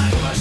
my